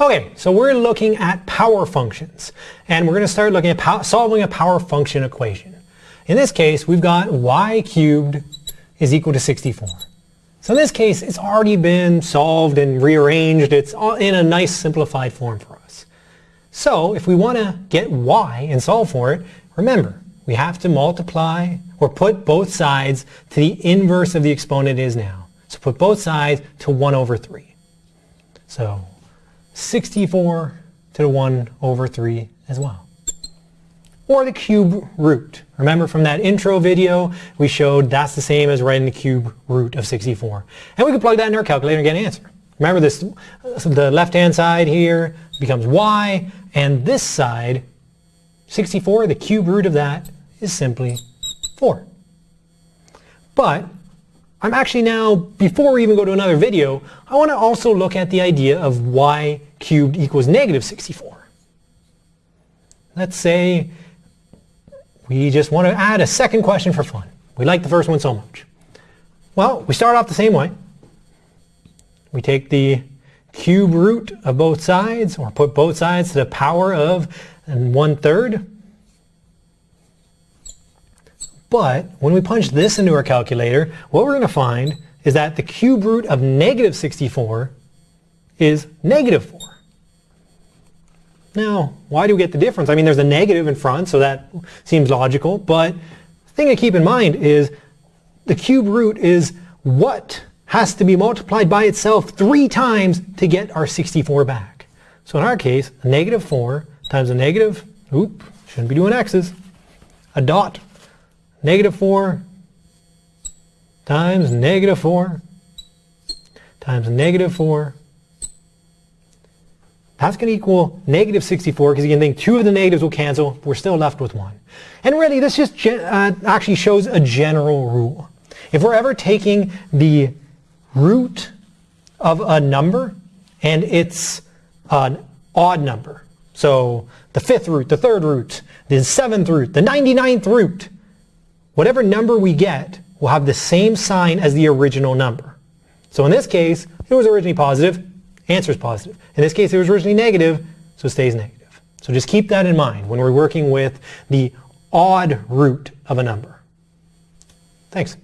Okay, so we're looking at power functions, and we're going to start looking at solving a power function equation. In this case, we've got y cubed is equal to 64. So in this case, it's already been solved and rearranged. It's in a nice simplified form for us. So if we want to get y and solve for it, remember, we have to multiply or put both sides to the inverse of the exponent is now. So put both sides to 1 over 3. So 64 to the 1 over 3 as well. Or the cube root. Remember from that intro video, we showed that's the same as writing the cube root of 64. And we can plug that in our calculator and get an answer. Remember this, the left-hand side here becomes y, and this side, 64, the cube root of that is simply 4. But I'm actually now, before we even go to another video, I want to also look at the idea of y cubed equals negative 64. Let's say we just want to add a second question for fun. We like the first one so much. Well, we start off the same way. We take the cube root of both sides, or put both sides to the power of one third. But when we punch this into our calculator, what we're going to find is that the cube root of negative 64 is negative 4. Now, why do we get the difference? I mean, there's a negative in front, so that seems logical, but the thing to keep in mind is the cube root is what has to be multiplied by itself three times to get our 64 back. So in our case, a negative 4 times a negative, oop, shouldn't be doing x's, a dot, negative 4 times negative 4 times negative 4 that's going to equal negative 64 because you can think two of the negatives will cancel. We're still left with one. And really, this just uh, actually shows a general rule. If we're ever taking the root of a number and it's an odd number, so the fifth root, the third root, the seventh root, the 99th root, whatever number we get will have the same sign as the original number. So in this case, it was originally positive, answer is positive. In this case, it was originally negative, so it stays negative. So just keep that in mind when we're working with the odd root of a number. Thanks.